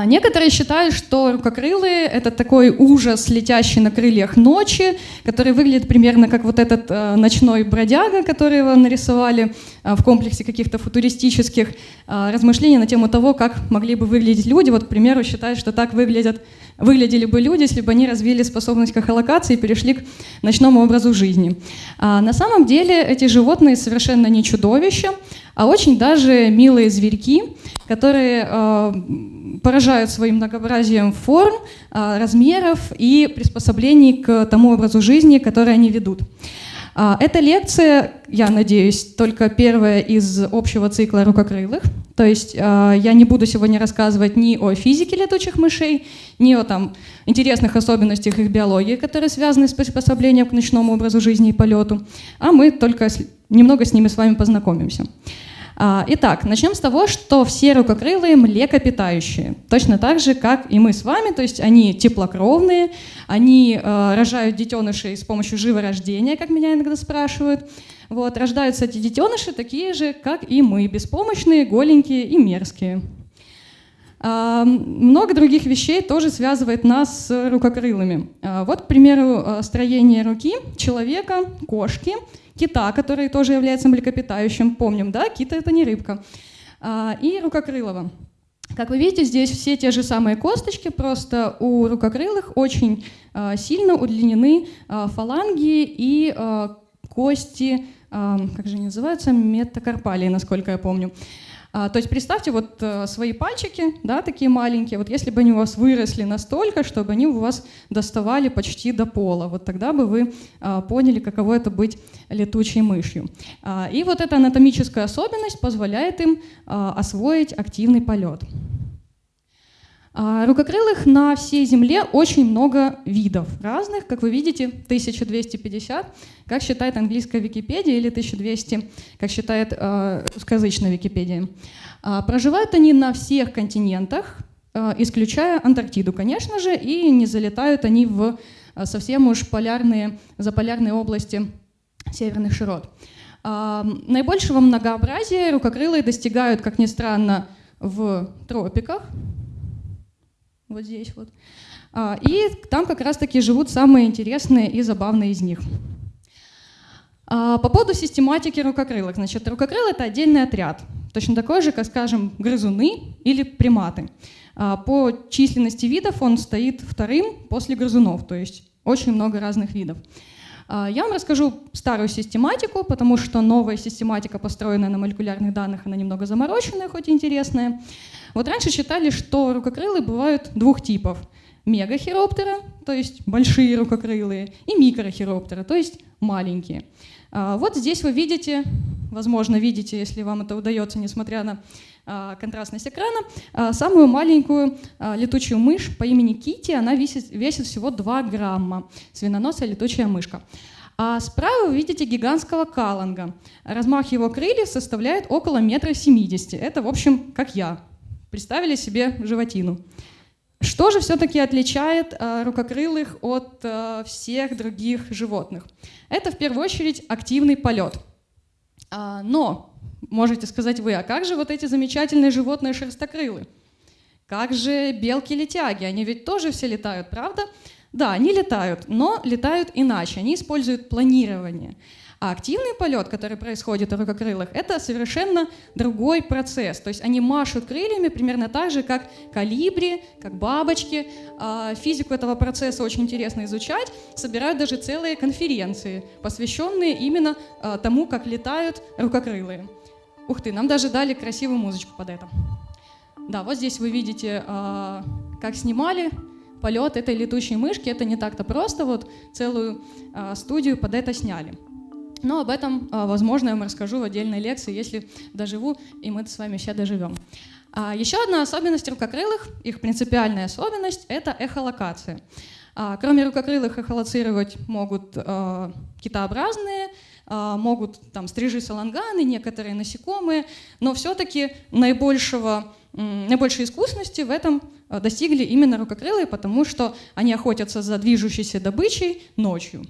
А, некоторые считают, что рукокрылые — это такой ужас, летящий на крыльях ночи, который выглядит примерно как вот этот э, ночной бродяга, который его нарисовали э, в комплексе каких-то футуристических э, размышлений на тему того, как могли бы выглядеть люди. Вот, к примеру, считают, что так выглядят, выглядели бы люди, если бы они развили способность к эхолокации и перешли к ночному образу жизни. А на самом деле эти животные совершенно не чудовища, а очень даже милые зверьки, которые поражают своим многообразием форм, э, размеров и приспособлений к тому образу жизни, который они ведут. Э, эта лекция, я надеюсь, только первая из общего цикла рукокрылых. То есть э, я не буду сегодня рассказывать ни о физике летучих мышей, ни о там, интересных особенностях их биологии, которые связаны с приспособлением к ночному образу жизни и полету, а мы только немного с ними с вами познакомимся. А, итак, начнем с того, что все рукокрылые млекопитающие, точно так же, как и мы с вами, то есть они теплокровные, они э, рожают детенышей с помощью живорождения, как меня иногда спрашивают. Вот, рождаются эти детеныши такие же, как и мы, беспомощные, голенькие и мерзкие. Много других вещей тоже связывает нас с рукокрылыми. А, вот, к примеру, э, строение руки человека, кошки – кита, который тоже является млекопитающим. Помним, да, кит — это не рыбка. А, и рукокрылого. Как вы видите, здесь все те же самые косточки, просто у рукокрылых очень а, сильно удлинены фаланги и кости, как же они называются, метакарпалии, насколько я помню. А, то есть представьте вот э, свои пальчики, да, такие маленькие, вот если бы они у вас выросли настолько, чтобы они у вас доставали почти до пола, вот тогда бы вы а, поняли, каково это быть летучей мышью. А, и вот эта анатомическая особенность позволяет им освоить активный полет. А, рукокрылых на всей Земле очень много видов разных. Как вы видите, 1250, как считает английская Википедия, или 1200, как считает э, русскоязычная Википедия. Э, проживают они на всех континентах, исключая Антарктиду, конечно же, и не залетают они в совсем уж полярные, заполярные области северных широт. Наибольшего многообразия рукокрылые достигают, как ни странно, в тропиках, вот здесь вот. А, и там как раз-таки живут самые интересные и забавные из них. А, по поводу систематики рукокрылок. Значит, рукокрылы — это отдельный отряд, точно такой же, как, скажем, грызуны или приматы. А, по численности видов он стоит вторым после грызунов, то есть очень много разных видов. Я вам расскажу старую систематику, потому что новая систематика, построенная на молекулярных данных, она немного замороченная, хоть и интересная. Вот раньше считали, что рукокрылые бывают двух типов. Мегахироптера, то есть большие рукокрылые, и микрохироптера, то есть маленькие. А, вот здесь вы видите, возможно, видите, если вам это удается, несмотря на а, контрастность экрана, а, самую маленькую летучую мышь по имени Кити, она весит, весит всего 2 грамма, свиноносая летучая мышка. А справа вы видите гигантского каланга. Размах его крыльев составляет около метра семидесяти. Это, в общем, как я, Представили себе животину. Что же все-таки отличает э, рукокрылых от э, всех других животных? Это в первую очередь активный полет. А, но, можете сказать вы, а как же вот эти замечательные животные шерстокрылы? Как же белки-летяги? Они ведь тоже все летают, правда? Да, они летают, но летают иначе. Они используют планирование. А активный полет, который происходит у рукокрылых, это совершенно другой процесс. То есть они машут крыльями примерно так же, как калибри, как бабочки. А физику этого процесса очень интересно изучать. Собирают даже целые конференции, посвященные именно а, тому, как летают рукокрылые. Ух ты, нам даже дали красивую музычку под это. Да, вот здесь вы видите, а, как снимали полет этой летучей мышки. Это не так-то просто, вот целую студию под это сняли. Но об этом, а, возможно, я вам расскажу в отдельной лекции, если доживу, и мы с вами все доживем. А, еще одна особенность рукокрылых, их принципиальная особенность — это эхолокация. А, кроме рукокрылых эхолоцировать могут китообразные, могут там стрижи саланганы, некоторые насекомые, но все-таки наибольшего, наибольшей искусности в этом достигли именно рукокрылые, потому что они охотятся за движущейся добычей ночью.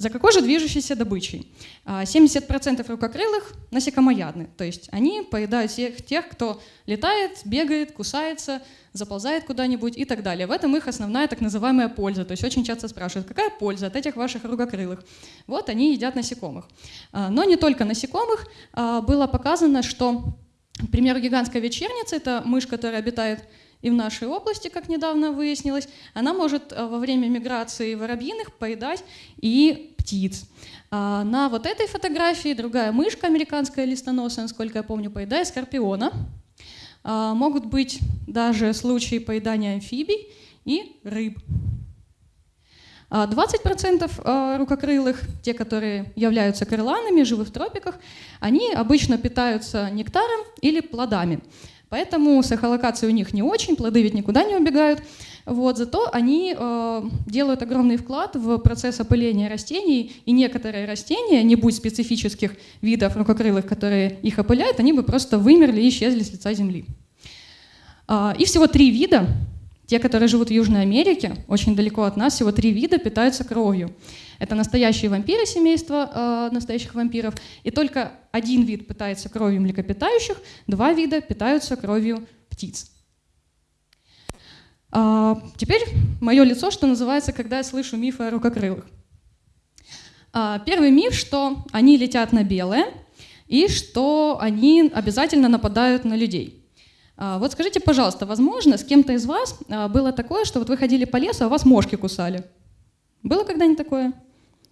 За какой же движущейся добычей? 70% а, рукокрылых насекомоядны, то есть они поедают всех тех, кто летает, бегает, кусается, заползает куда-нибудь и так далее. В этом их основная так называемая польза. То есть очень часто спрашивают, какая польза от этих ваших рукокрылых? Вот они едят насекомых. А, но не только насекомых. А, было показано, что, к примеру, гигантская вечерница — это мышь, которая обитает и в нашей области, как недавно выяснилось, она может э, во время миграции воробьиных поедать и птиц. А на вот этой фотографии другая мышка, американская листоносая, насколько я помню, поедает скорпиона. А могут быть даже случаи поедания амфибий и рыб. 20% а э, рукокрылых, те, которые являются крыланами, живы в тропиках, они обычно питаются нектаром или плодами. Поэтому с эхолокацией у них не очень, плоды ведь никуда не убегают. Вот, зато они э, делают огромный вклад в процесс опыления растений, и некоторые растения, не будь специфических видов рукокрылых, которые их опыляют, они бы просто вымерли и исчезли с лица Земли. Э, и всего три вида, те, которые живут в Южной Америке, очень далеко от нас, всего три вида питаются кровью. Это настоящие вампиры семейства э, настоящих вампиров. И только один вид питается кровью млекопитающих, два вида питаются кровью птиц. А, теперь мое лицо, что называется, когда я слышу мифы о рукокрылых. А, первый миф, что они летят на белое и что они обязательно нападают на людей. А, вот скажите, пожалуйста, возможно, с кем-то из вас а, было такое, что вот вы ходили по лесу, а вас мошки кусали? Было когда-нибудь такое?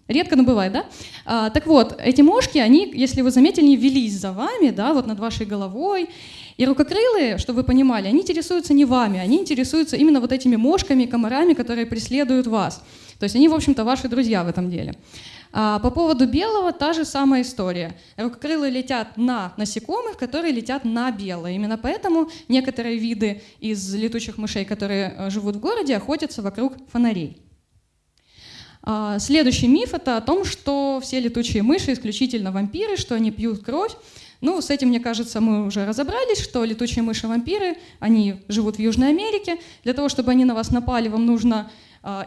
Редко, но бывает, да? А, так вот, эти мошки, они, если вы заметили, не велись за вами, да, вот над вашей головой. И рукокрылые, чтобы вы понимали, они интересуются не вами, они интересуются именно вот этими мошками, комарами, которые преследуют вас. То есть они, в общем-то, ваши друзья в этом деле. А по поводу белого та же самая история. Рукокрылые летят на насекомых, которые летят на белое. Именно поэтому некоторые виды из летучих мышей, которые э, живут в городе, охотятся вокруг фонарей. А, следующий миф — это о том, что все летучие мыши исключительно вампиры, что они пьют кровь. Ну, с этим, мне кажется, мы уже разобрались, что летучие мыши-вампиры, они живут в Южной Америке. Для того, чтобы они на вас напали, вам нужно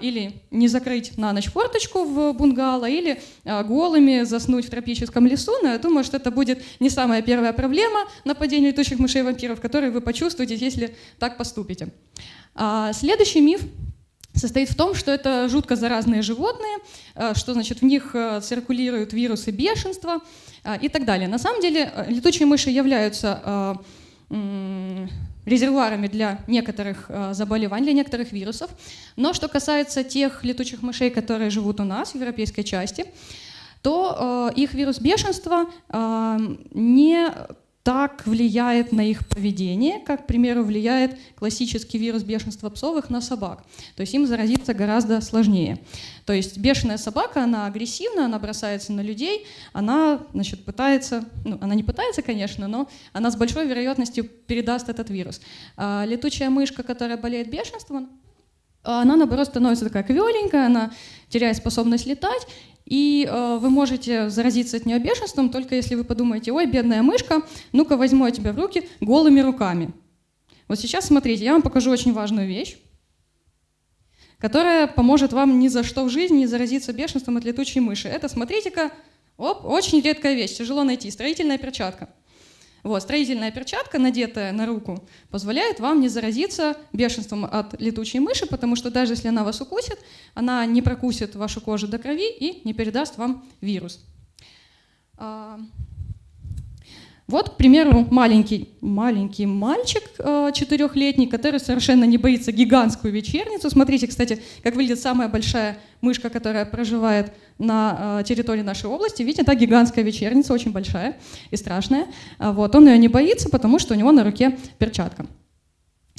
или не закрыть на ночь форточку в бунгало, или а, голыми заснуть в тропическом лесу. Но я думаю, что это будет не самая первая проблема нападения летучих мышей-вампиров, которую вы почувствуете, если так поступите. Следующий миф состоит в том, что это жутко заразные животные, что значит в них циркулируют вирусы бешенства и так далее. На самом деле летучие мыши являются резервуарами для некоторых заболеваний, для некоторых вирусов. Но что касается тех летучих мышей, которые живут у нас в европейской части, то их вирус бешенства не так влияет на их поведение, как, к примеру, влияет классический вирус бешенства псовых на собак. То есть им заразиться гораздо сложнее. То есть бешеная собака, она агрессивна, она бросается на людей, она значит, пытается, ну, она не пытается, конечно, но она с большой вероятностью передаст этот вирус. А летучая мышка, которая болеет бешенством, она, наоборот, становится такая квеленькая, она теряет способность летать, и э, вы можете заразиться от нее бешенством, только если вы подумаете, ой, бедная мышка, ну-ка возьму я тебя в руки голыми руками. Вот сейчас смотрите, я вам покажу очень важную вещь, которая поможет вам ни за что в жизни не заразиться бешенством от летучей мыши. Это, смотрите-ка, оп, очень редкая вещь, тяжело найти, строительная перчатка. Вот, строительная перчатка, надетая на руку, позволяет вам не заразиться бешенством от летучей мыши, потому что даже если она вас укусит, она не прокусит вашу кожу до крови и не передаст вам вирус. Вот, к примеру, маленький, маленький мальчик э, четырехлетний, который совершенно не боится гигантскую вечерницу. Смотрите, кстати, как выглядит самая большая мышка, которая проживает на э, территории нашей области. Видите, это гигантская вечерница, очень большая и страшная. А вот, он ее не боится, потому что у него на руке перчатка.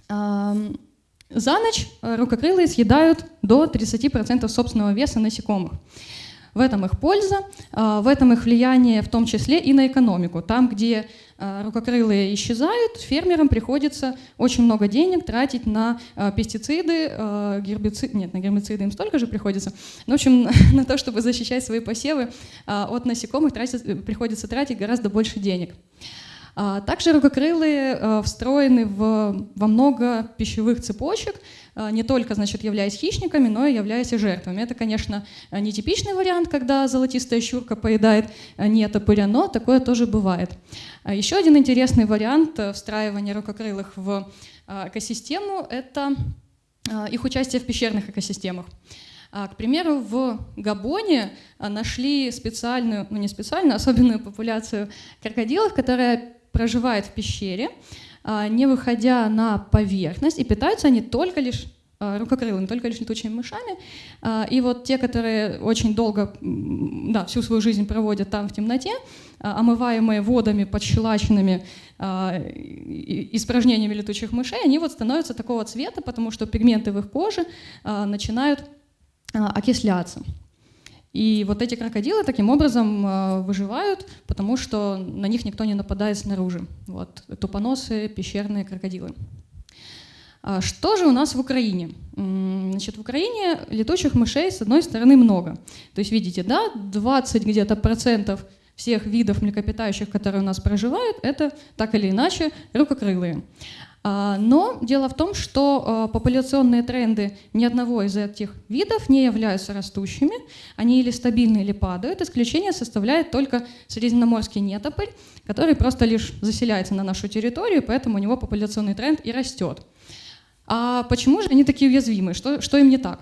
За ночь э, рукокрылые съедают до 30% собственного веса насекомых. В этом их польза, а, в этом их влияние в том числе и на экономику. Там, где а, рукокрылые исчезают, фермерам приходится очень много денег тратить на а, пестициды, гербициды, нет, на гербициды им столько же приходится, но, в общем, на то, чтобы защищать свои посевы от насекомых, тратить, приходится тратить гораздо больше денег. А также рукокрылые э, встроены в, во много пищевых цепочек, э, не только, значит, являясь хищниками, но и являясь и жертвами. Это, конечно, нетипичный вариант, когда золотистая щурка поедает нетопыря, но такое тоже бывает. А Еще один интересный вариант встраивания рукокрылых в экосистему – это их участие в пещерных экосистемах. А, к примеру, в Габоне а, нашли специальную, ну не специальную, а особенную популяцию крокодилов, которая проживает в пещере, не выходя на поверхность, и питаются они только лишь рукокрылыми, только лишь летучими мышами. И вот те, которые очень долго, да, всю свою жизнь проводят там в темноте, омываемые водами, подщелаченными испражнениями летучих мышей, они вот становятся такого цвета, потому что пигменты в их коже начинают а, окисляться. И вот эти крокодилы таким образом а, выживают, потому что на них никто не нападает снаружи. Вот, тупоносые пещерные крокодилы. А что же у нас в Украине? Значит, в Украине летучих мышей, с одной стороны, много. То есть, видите, да, 20 где-то процентов всех видов млекопитающих, которые у нас проживают, это так или иначе рукокрылые. А, но дело в том, что а, популяционные тренды ни одного из этих видов не являются растущими. Они или стабильны, или падают. Исключение составляет только средиземноморский нетопырь, который просто лишь заселяется на нашу территорию, поэтому у него популяционный тренд и растет. А почему же они такие уязвимы? Что, что им не так?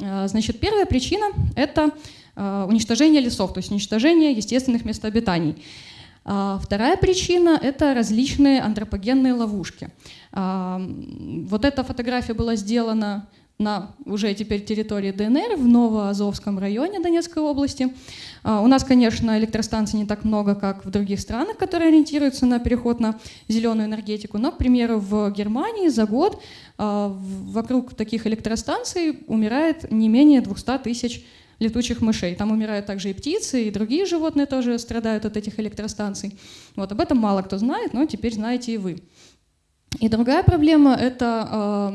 А, значит, первая причина — это уничтожение лесов, то есть уничтожение естественных мест обитаний. Вторая причина — это различные антропогенные ловушки. Вот эта фотография была сделана на уже теперь территории ДНР в Новоазовском районе Донецкой области. У нас, конечно, электростанций не так много, как в других странах, которые ориентируются на переход на зеленую энергетику, но, к примеру, в Германии за год вокруг таких электростанций умирает не менее 200 тысяч летучих мышей. Там умирают также и птицы, и другие животные тоже страдают от этих электростанций. Вот об этом мало кто знает, но теперь знаете и вы. И другая проблема — это,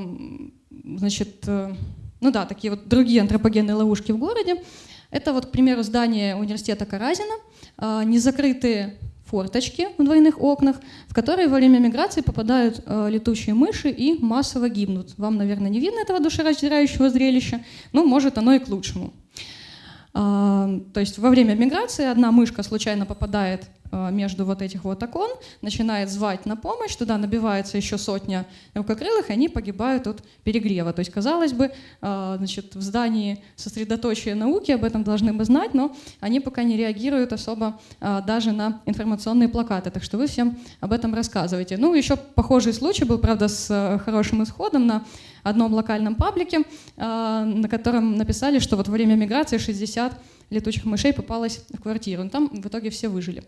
значит, э, ну да, такие вот другие антропогенные ловушки в городе. Это вот, к примеру, здание университета Каразина, а, незакрытые форточки в двойных окнах, в которые во время миграции попадают э, летучие мыши и массово гибнут. Вам, наверное, не видно этого душераздирающего зрелища, но может оно и к лучшему. То есть во время миграции одна мышка случайно попадает Э, между вот этих вот окон, начинает звать на помощь, туда набивается еще сотня рукокрылых, и они погибают от перегрева. То есть, казалось бы, э, значит, в здании сосредоточия науки об этом должны бы знать, но они пока не реагируют особо э, даже на информационные плакаты. Так что вы всем об этом рассказываете. Ну, еще похожий случай был, правда, с хорошим исходом на одном локальном паблике, на котором написали, что вот во время миграции 60 летучих мышей попалось в квартиру. Но там в итоге все выжили.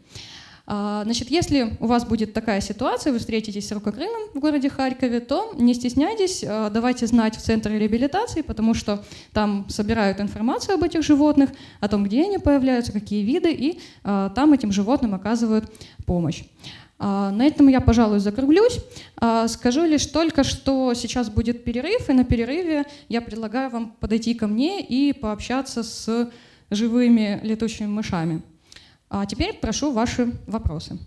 А, значит, если у вас будет такая ситуация, вы встретитесь с рукокрылым в городе Харькове, то не стесняйтесь, а, давайте знать в центре реабилитации, потому что там собирают информацию об этих животных, о том, где они появляются, какие виды, и а, там этим животным оказывают помощь. На этом я, пожалуй, закруглюсь. Скажу лишь только, что сейчас будет перерыв, и на перерыве я предлагаю вам подойти ко мне и пообщаться с живыми летучими мышами. А теперь прошу ваши вопросы.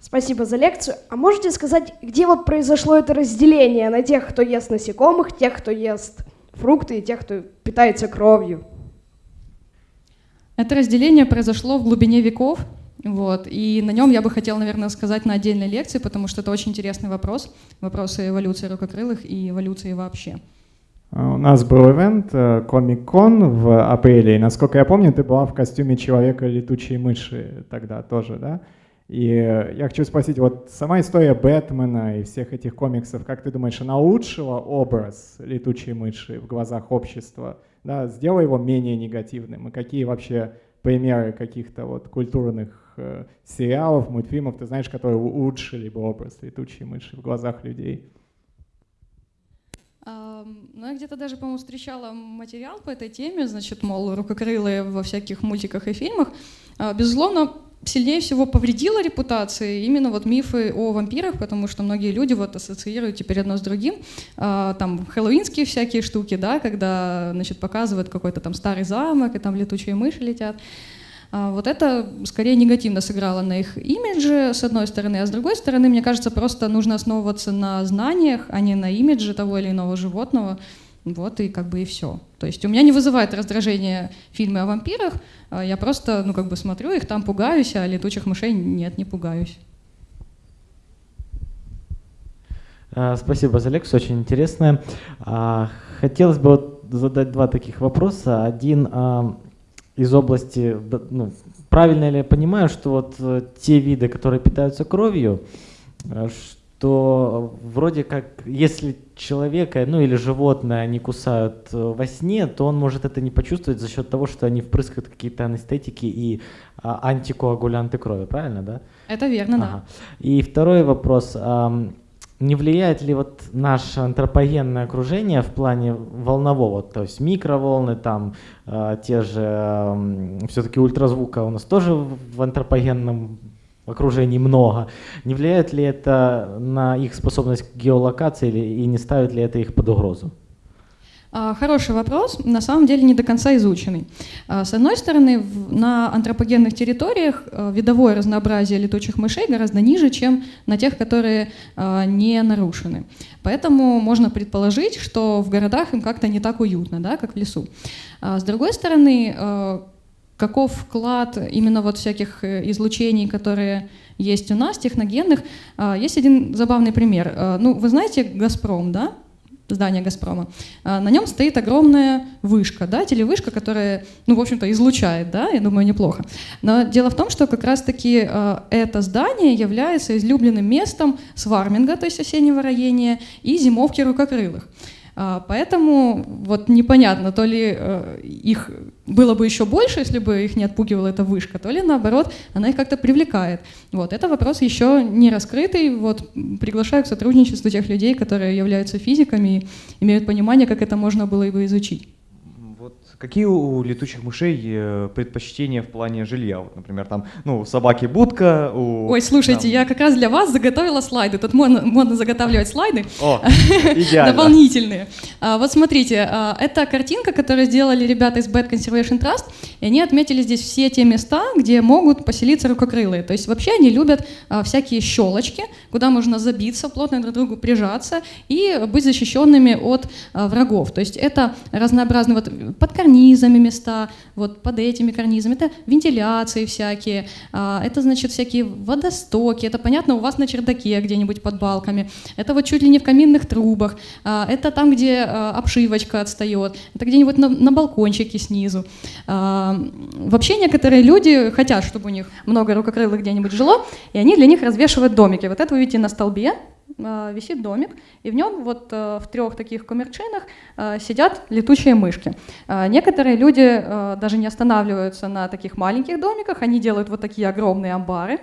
Спасибо за лекцию. А можете сказать, где вот произошло это разделение на тех, кто ест насекомых, тех, кто ест фрукты и тех, кто питается кровью? Это разделение произошло в глубине веков, вот. И на нем я бы хотела, наверное, сказать на отдельной лекции, потому что это очень интересный вопрос. Вопросы эволюции рукокрылых и эволюции вообще. А, у нас был ивент э, в апреле, и, насколько я помню, ты была в костюме человека-летучей мыши тогда тоже, да? И я хочу спросить, вот сама история Бэтмена и всех этих комиксов, как ты думаешь, она улучшила образ летучей мыши в глазах общества? Да, сделала его менее негативным? И какие вообще примеры каких-то вот культурных э, сериалов, мультфильмов, ты знаешь, которые улучшили бы образ летучей мыши в глазах людей? Ну, я где-то даже, по-моему, встречала материал по этой теме, значит, мол, рукокрылые во всяких мультиках и фильмах. А, безусловно, сильнее всего повредило репутации именно вот мифы о вампирах, потому что многие люди вот ассоциируют теперь одно с другим. А, там хэллоуинские всякие штуки, да, когда, значит, показывают какой-то там старый замок, и там летучие мыши летят. А, вот это скорее негативно сыграло на их имидже, с одной стороны, а с другой стороны, мне кажется, просто нужно основываться на знаниях, а не на имидже того или иного животного. Вот и как бы и все. То есть у меня не вызывает раздражение фильмы о вампирах, а я просто, ну как бы смотрю их, там пугаюсь, а летучих мышей нет, не пугаюсь. А, спасибо за лекцию, очень интересная. А, хотелось бы вот задать два таких вопроса. Один из области, ну, правильно ли я понимаю, что вот э, те виды, которые питаются кровью, то вроде как, если человека, ну или животное они кусают э, во сне, то он может это не почувствовать за счет того, что они впрыскают какие-то анестетики и а, антикоагулянты крови, правильно, да? Это верно, ага. да. И второй вопрос. Не влияет ли вот наше антропогенное окружение в плане волнового, то есть микроволны, там э, те же, э, все-таки ультразвука у нас тоже в антропогенном окружении много. Не влияет ли это на их способность к геолокации и не ставит ли это их под угрозу? А, хороший вопрос, на самом деле не до конца изученный. А, с одной стороны, на антропогенных территориях а, видовое разнообразие летучих мышей гораздо ниже, чем на тех, которые не нарушены. Поэтому можно предположить, что в городах им как-то не так уютно, да, как в лесу. С другой стороны, каков вклад именно вот всяких э, излучений, которые есть у нас, техногенных. А, есть один забавный пример. А, ну, вы знаете «Газпром», да? здание «Газпрома». А, на нем стоит огромная вышка, да, телевышка, которая, ну, в общем-то, излучает, да, я думаю, неплохо. Но дело в том, что как раз-таки это здание является излюбленным местом сварминга, то есть осеннего роения, и зимовки рукокрылых. Поэтому вот непонятно, то ли э, их было бы еще больше, если бы их не отпугивала эта вышка, то ли наоборот, она их как-то привлекает. Вот, это вопрос еще не раскрытый. Вот, приглашаю к сотрудничеству тех людей, которые являются физиками и имеют понимание, как это можно было бы изучить. Какие у летучих мышей э, предпочтения в плане жилья? Вот, например, там, ну, собаки будка, у... Ой, слушайте, там... я как раз для вас заготовила слайды. Тут можно, можно заготавливать слайды. О, идеально. Дополнительные. А, вот смотрите, а, это картинка, которую сделали ребята из Bad Conservation Trust, и они отметили здесь все те места, где могут поселиться рукокрылые. То есть вообще они любят а, всякие щелочки, куда можно забиться, плотно друг к другу прижаться и быть защищенными от врагов. То есть это разнообразные вот подкормить карнизами места, вот под этими карнизами. Это вентиляции всякие, а, это, значит, всякие водостоки, это, понятно, у вас на чердаке где-нибудь под балками, это вот чуть ли не в каминных трубах, а, это там, где а, обшивочка отстает, это где-нибудь на, на балкончике снизу. Вообще некоторые люди хотят, чтобы у них много рукокрылых где-нибудь жило, и они для них развешивают домики. Вот это вы видите на столбе, висит домик, и в нем вот э, в трех таких коммерчинах э, сидят летучие мышки. Некоторые люди даже не останавливаются на таких маленьких домиках, они делают вот такие огромные амбары,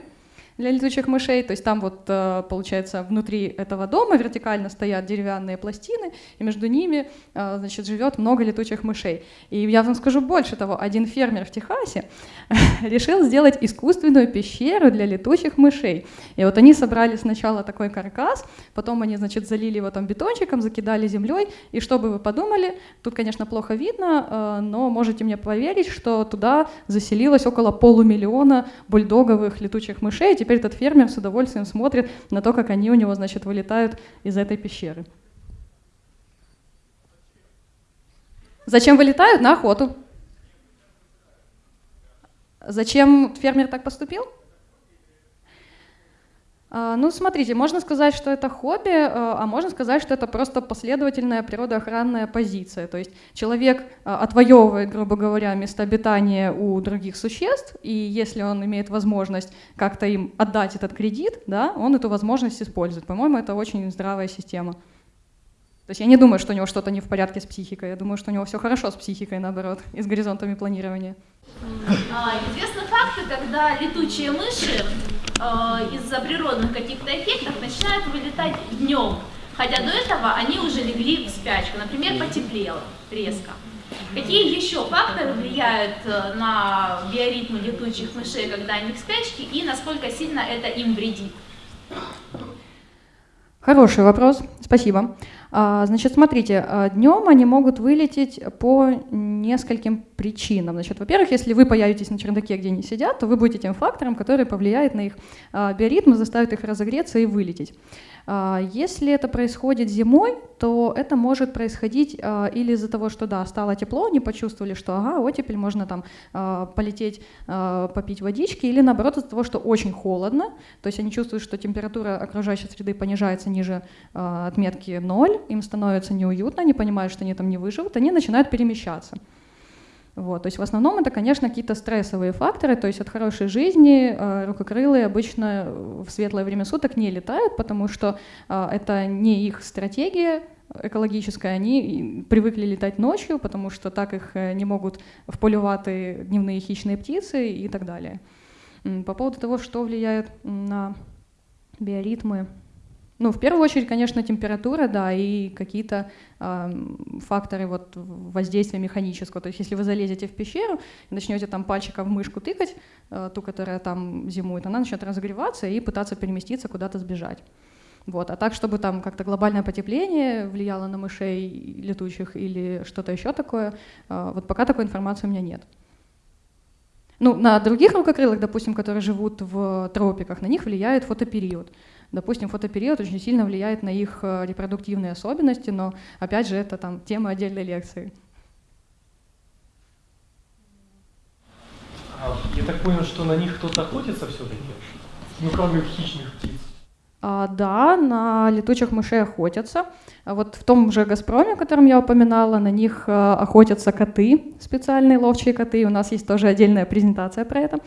для летучих мышей. То есть там вот, э, получается, внутри этого дома вертикально стоят деревянные пластины, и между ними, э, значит, живет много летучих мышей. И я вам скажу больше того, один фермер в Техасе решил сделать искусственную пещеру для летучих мышей. И вот они собрали сначала такой каркас, потом они, значит, залили его там бетончиком, закидали землей, и что бы вы подумали, тут, конечно, плохо видно, э, но можете мне поверить, что туда заселилось около полумиллиона бульдоговых летучих мышей, теперь этот фермер с удовольствием смотрит на то, как они у него, значит, вылетают из этой пещеры. Зачем вылетают? На охоту. Зачем фермер так поступил? А, ну, смотрите, можно сказать, что это хобби, а, а можно сказать, что это просто последовательная природоохранная позиция. То есть человек а, отвоевывает, грубо говоря, место обитания у других существ, и если он имеет возможность как-то им отдать этот кредит, да, он эту возможность использует. По-моему, это очень здравая система. То есть я не думаю, что у него что-то не в порядке с психикой, я думаю, что у него все хорошо с психикой, наоборот, и с горизонтами планирования. Известны факты, когда летучие мыши из-за природных каких-то эффектов начинают вылетать днем. Хотя до этого они уже легли в спячку, например, потеплело резко. Какие еще факторы влияют э, на биоритмы летучих мышей, когда они в спячке, и насколько сильно это им вредит? Хороший вопрос, спасибо. А, значит, смотрите, а, днем они могут вылететь по нескольким причинам. Значит, во-первых, если вы появитесь на чердаке, где они сидят, то вы будете тем фактором, который повлияет на их а, биоритмы, заставит их разогреться и вылететь. А, если это происходит зимой, то это может происходить а, или из-за того, что да, стало тепло, они почувствовали, что ага, оттепель, можно там а, полететь попить водички, или наоборот из-за того, что очень холодно, то есть они чувствуют, что температура окружающей среды понижается ниже отметки 0, им становится неуютно, они понимают, что они там не выживут, они начинают перемещаться. Вот, то есть в основном это, конечно, какие-то стрессовые факторы, то есть от хорошей жизни э, рукокрылые обычно в светлое время суток не летают, потому что э, это не их стратегия экологическая, они привыкли летать ночью, потому что так их э, не могут в полюваты дневные хищные птицы и так далее. По поводу того, что влияет на биоритмы, ну, в первую очередь, конечно, температура, да, и какие-то э, факторы вот воздействия механического. То есть если вы залезете в пещеру и начнете там пальчиком в мышку тыкать, э, ту, которая там зимует, она начнет разогреваться и пытаться переместиться, куда-то сбежать. Вот. А так, чтобы там как-то глобальное потепление влияло на мышей летучих или что-то еще такое, э, вот пока такой информации у меня нет. Ну, на других рукокрылых, допустим, которые живут в тропиках, на них влияет фотопериод. Допустим, фотопериод очень сильно влияет на их э, репродуктивные особенности, но опять же это там тема отдельной лекции. А, я так понял, что на них кто-то охотится все-таки? Ну, кроме хищных птиц. А, да, на летучих мышей охотятся. А вот в том же «Газпроме», о котором я упоминала, на них э, охотятся коты, специальные ловчие коты. У нас есть тоже отдельная презентация про это.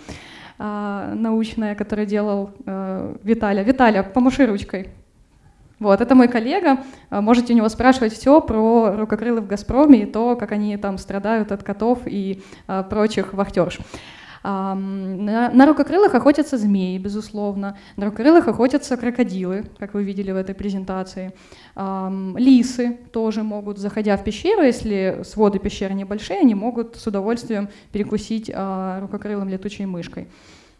А, научная, которую делал э, Виталя. Виталя, помаши ручкой. Вот, это мой коллега. А, можете у него спрашивать все про рукокрылы в «Газпроме» и то, как они там страдают от котов и а, прочих вахтерш. На, на рукокрылых охотятся змеи, безусловно. На рукокрылых охотятся крокодилы, как вы видели в этой презентации. Лисы тоже могут, заходя в пещеру, если своды пещеры небольшие, они могут с удовольствием перекусить а, рукокрылым летучей мышкой.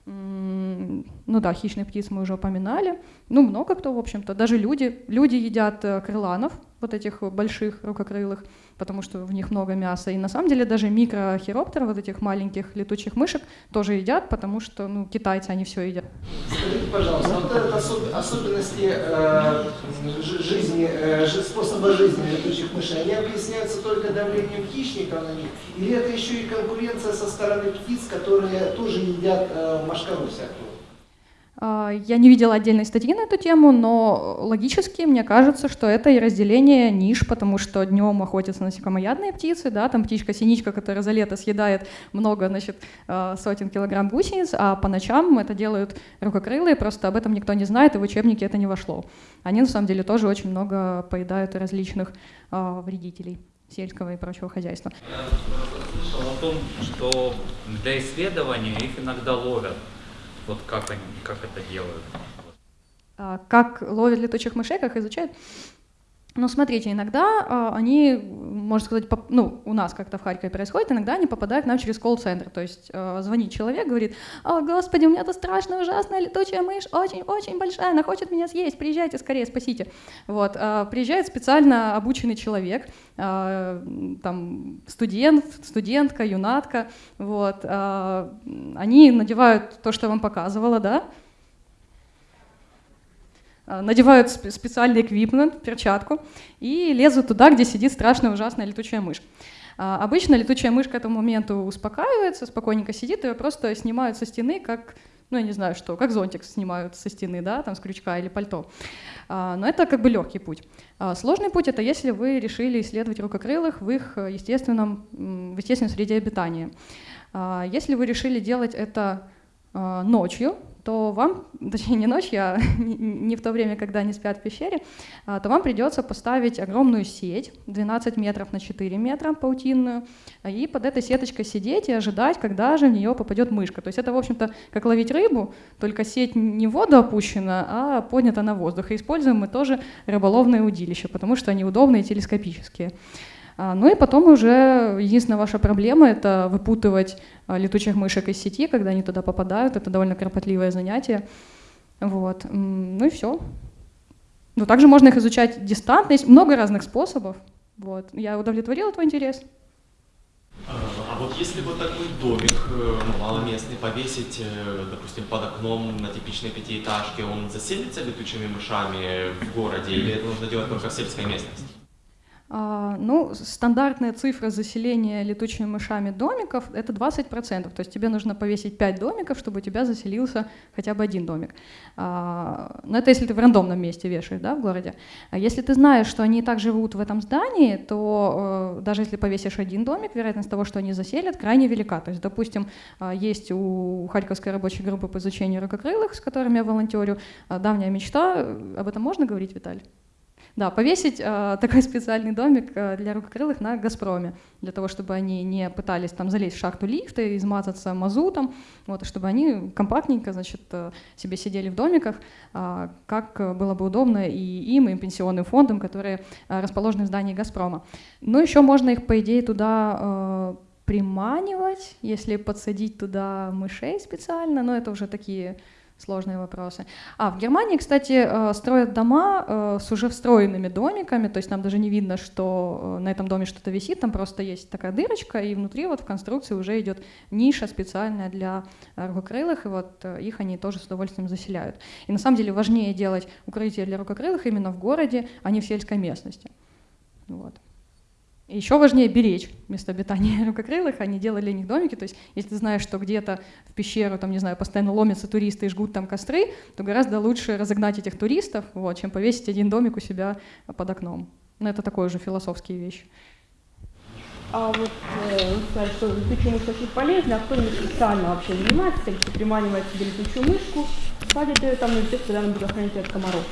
Ну да, хищных птиц мы уже упоминали. Ну, много кто, в общем-то. Даже люди. Люди едят э, крыланов, вот этих больших рукокрылых, потому что в них много мяса. И на самом деле даже микрохироптеры, вот этих маленьких летучих мышек, тоже едят, потому что ну, китайцы, они все едят. Скажите, пожалуйста, вот это особенности э, жизни, э, способа жизни летучих мышей, они объясняются только давлением хищников на них? Или это еще и конкуренция со стороны птиц, которые тоже едят э, машкару всякую? А, я не видела отдельной статьи на эту тему, но логически мне кажется, что это и разделение ниш, потому что днем охотятся насекомоядные птицы, да, там птичка-синичка, которая за лето съедает много, значит, а, сотен килограмм гусениц, а по ночам это делают рукокрылые, просто об этом никто не знает, и в учебнике это не вошло. Они на самом деле тоже очень много поедают различных э, вредителей сельского и прочего хозяйства. Я слышал о том, что для исследования их иногда ловят вот как они, как это делают? А, как ловят летучих мышей, как изучают? Ну, смотрите, иногда а, они, можно сказать, поп, ну, у нас как-то в Харькове происходит, иногда они попадают к нам через колл-центр. То есть а, звонит человек, говорит, «О, господи, у меня тут страшная, ужасная летучая мышь, очень-очень большая, она хочет меня съесть, приезжайте скорее, спасите». Вот, а, приезжает специально обученный человек, а, там, студент, студентка, юнатка, вот, а, они надевают то, что я вам показывала, да, Э, надевают специальный эквипмент, перчатку, и лезут туда, где сидит страшная ужасная летучая мышь. А, обычно летучая мышь к этому моменту успокаивается, спокойненько сидит, ее просто снимают со стены, как, ну я не знаю что, как зонтик снимают со стены, да, там с крючка или пальто. А, но это как бы легкий путь. А, сложный путь — это если вы решили исследовать рукокрылых в их естественном, в естественной среде обитания. Если вы решили делать это ночью, то вам, точнее не ночью, а не в то время, когда они спят в пещере, а, то вам придется поставить огромную сеть 12 метров на 4 метра паутинную, и под этой сеточкой сидеть и ожидать, когда же в нее попадет мышка. То есть это, в общем-то, как ловить рыбу, только сеть не в воду опущена, а поднята на воздух. И используем мы тоже рыболовные удилища, потому что они удобные телескопические. А, ну и потом уже единственная ваша проблема — это выпутывать а, летучих мышек из сети, когда они туда попадают. Это довольно кропотливое занятие. Вот. Ну и все. Ну, также можно их изучать дистантно. Есть много разных способов. Вот. Я удовлетворила твой интерес? А вот если вот такой домик э, ну, маломестный повесить, э, допустим, под окном на типичной пятиэтажке, он заселится летучими мышами в городе или это нужно делать только в сельской местности? А, ну, стандартная цифра заселения летучими мышами домиков — это 20%. То есть тебе нужно повесить 5 домиков, чтобы у тебя заселился хотя бы один домик. А, но это если ты в рандомном месте вешаешь да, в городе. А если ты знаешь, что они и так живут в этом здании, то э, даже если повесишь один домик, вероятность того, что они заселят, крайне велика. То есть, допустим, есть у Харьковской рабочей группы по изучению ракокрылых, с которыми я волонтерю, давняя мечта. Об этом можно говорить, Виталий? Да, повесить э, такой специальный домик э, для рукокрылых на «Газпроме», для того, чтобы они не пытались там залезть в шахту лифта и измазаться мазутом, вот, и чтобы они компактненько, значит, э, себе сидели в домиках, э, как было бы удобно и им, и пенсионным фондам, которые э, расположены в здании «Газпрома». Ну, еще можно их, по идее, туда э, приманивать, если подсадить туда мышей специально, но это уже такие сложные вопросы. А в Германии, кстати, э, строят дома э, с уже встроенными домиками, то есть нам даже не видно, что э, на этом доме что-то висит, там просто есть такая дырочка, и внутри вот в конструкции уже идет ниша специальная для рукокрылых, и вот их они тоже с удовольствием заселяют. И на самом деле важнее делать укрытие для рукокрылых именно в городе, а не в сельской местности. Вот. Еще важнее беречь место обитания рукокрылых, они делали для них домики, то есть если ты знаешь, что где-то в пещеру, там, не знаю, постоянно ломятся туристы и жгут там костры, то гораздо лучше разогнать этих туристов, вот, чем повесить один домик у себя под окном. Но это такое же философские вещи. А вот э, сказать, что летучая мышь очень полезна, а кто-нибудь специально вообще занимается, если приманивает себе летучую мышку, садит ее там, ждет, когда она будет охранять от комаров.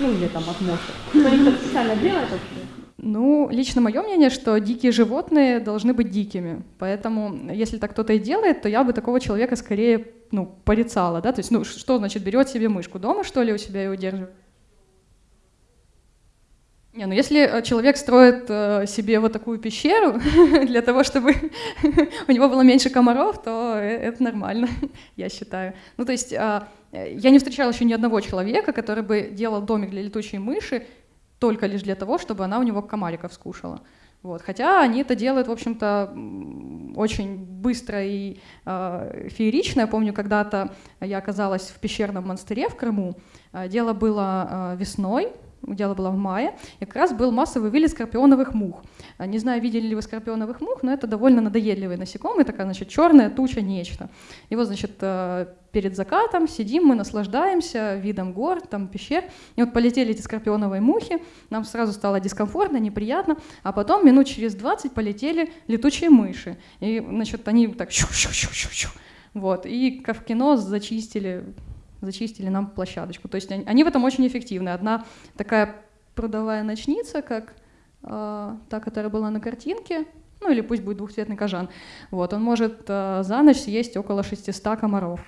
Ну или там от мошек. Кто-нибудь специально делает вообще? Ну, лично мое мнение, что дикие животные должны быть дикими. Поэтому, если так кто-то и делает, то я бы такого человека скорее ну, порицала. Да? То есть, ну, что значит, берет себе мышку дома, что ли, у себя и удерживает? Не, ну если э, человек строит э, себе вот такую пещеру для того, чтобы у него было меньше комаров, то э, это нормально, я считаю. Ну то есть э, я не встречала еще ни одного человека, который бы делал домик для летучей мыши только лишь для того, чтобы она у него комариков скушала. Вот. Хотя они это делают, в общем-то, очень быстро и э, феерично. Я помню, когда-то я оказалась в пещерном монастыре в Крыму. Э, дело было э, весной, дело было в мае, как раз был массовый вылет скорпионовых мух. А, не знаю, видели ли вы скорпионовых мух, но это довольно надоедливые насекомые, такая, значит, черная туча, нечто. И вот, значит, э, перед закатом сидим, мы наслаждаемся видом гор, там, пещер, и вот полетели эти скорпионовые мухи, нам сразу стало дискомфортно, неприятно, а потом минут через 20 полетели летучие мыши, и, значит, они так щу-щу-щу-щу-щу, вот, и как в кино зачистили зачистили нам площадочку. То есть они, в этом очень эффективны. Одна такая прудовая ночница, как э, та, которая была на картинке, ну или пусть будет двухцветный кожан, вот, он может э, за ночь съесть около 600 комаров.